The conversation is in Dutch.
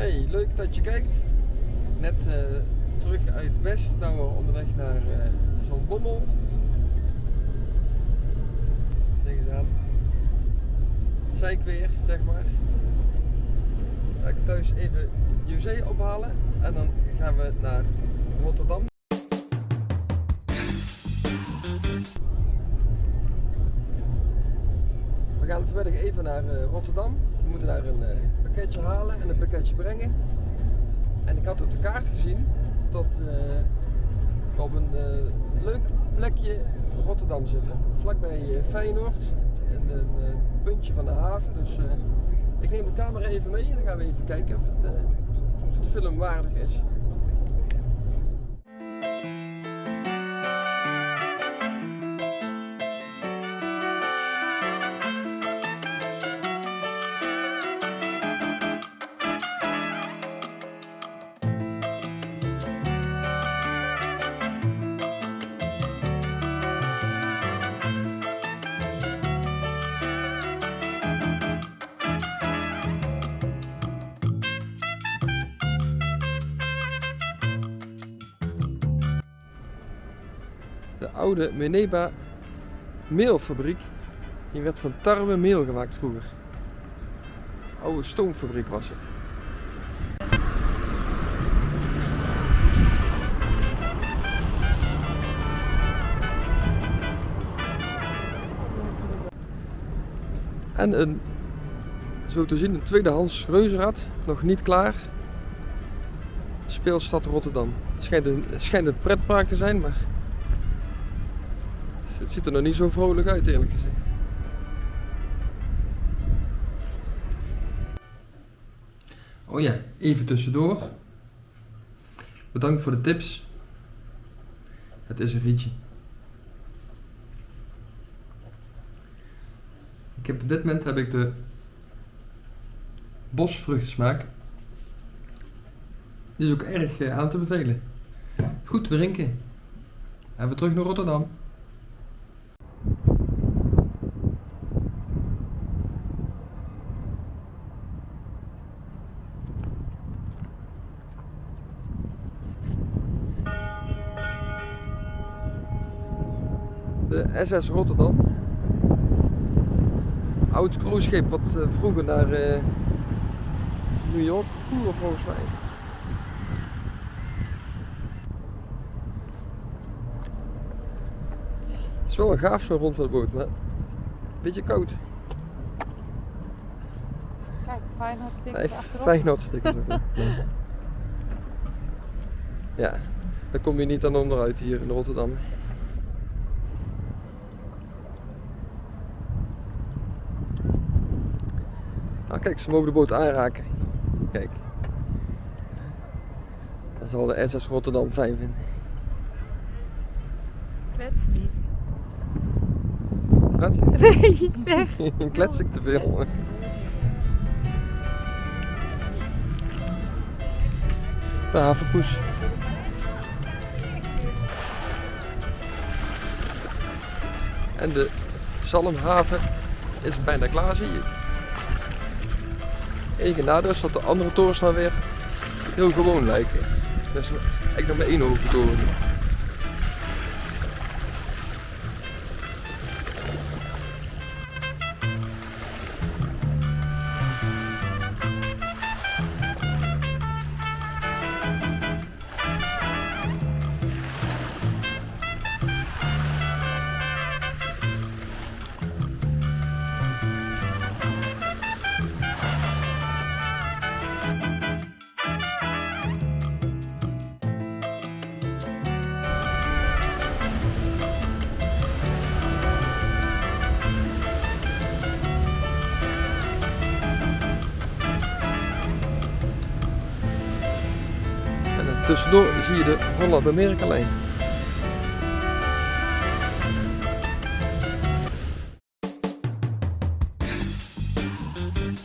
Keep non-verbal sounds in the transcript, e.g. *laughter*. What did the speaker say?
Hey, leuk dat je kijkt. Net eh, terug uit West, nou we onderweg naar uh, Zandbommel. Denk eens aan. Weer, zeg maar. Ga ik thuis even José ophalen en dan gaan we naar Rotterdam. Gaan vanmiddag even naar uh, Rotterdam. We moeten daar een uh, pakketje halen en een pakketje brengen. En ik had op de kaart gezien dat we uh, op een leuk plekje Rotterdam zitten. Vlakbij Feyenoord, een, een puntje van de haven. Dus ik neem de camera even mee en dan gaan we even kijken of het, of het filmwaardig is. De oude Meneba meelfabriek. Hier werd van tarwe meel gemaakt vroeger. Oude stoomfabriek was het. En een, zo te zien, een tweedehands reuzenrad, nog niet klaar. Speelstad Rotterdam. Het schijnt een, schijnt een pretpark te zijn, maar het ziet er nog niet zo vrolijk uit eerlijk gezegd. Oh ja, even tussendoor. Bedankt voor de tips. Het is een rietje. Ik heb op dit moment heb ik de bosvruchtensmaak. Die is ook erg eh, aan te bevelen. Goed te drinken. En we terug naar Rotterdam. De SS Rotterdam. Oud cruiseschip wat uh, vroeger naar uh, New York voer volgens mij. Het is wel een gaaf zo rond van de boot, maar een beetje koud. Kijk, Feyenoord stickers nee, *laughs* Ja, daar kom je niet aan onderuit hier in Rotterdam. Ah, kijk, ze mogen de boot aanraken. Kijk. Dat zal de SS Rotterdam fijn vinden. Klets niet. Wat? *laughs* Nee, weg. *laughs* Klets ik te veel. De havenpoes. En de Zalmhaven is bijna klaar, zie je. Enige nadeel is dat de andere torens dan weer heel gewoon lijken. Dus ik nog maar één hoge toren. Tussendoor zie je de Holland-Amerika lijn.